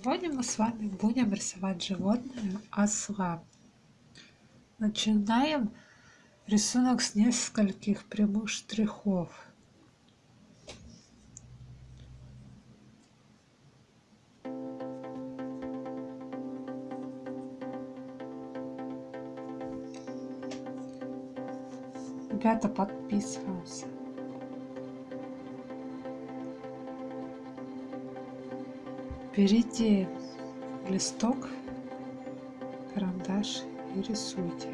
Сегодня мы с вами будем рисовать животное осла. Начинаем рисунок с нескольких прямых штрихов. Ребята, подписываемся. Берите листок, карандаш и рисуйте.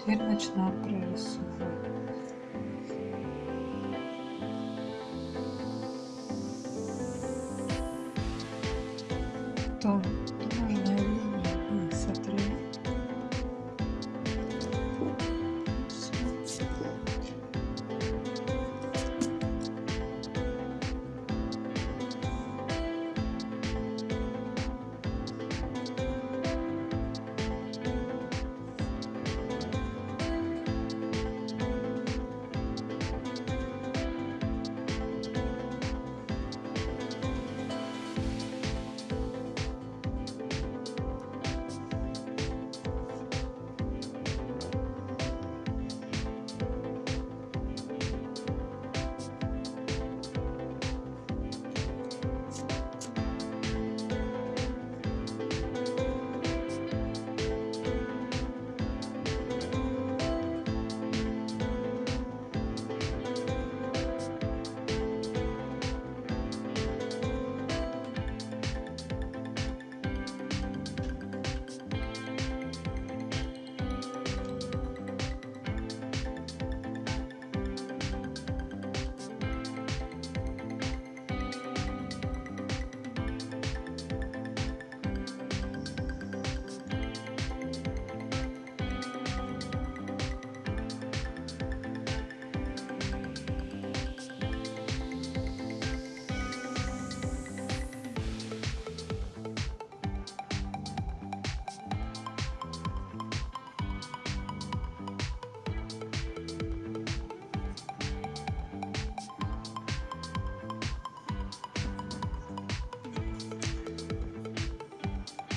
Теперь начинаем прорисовывать.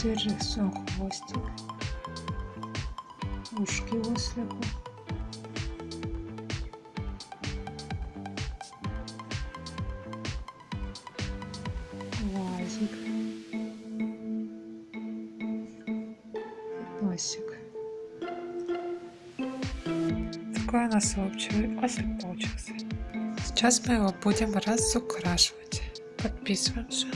Рисуем хвостик, ушки ослика. Глазик. Носик. Такой у нас общий ослик получился. Сейчас мы его будем разукрашивать. Подписываемся.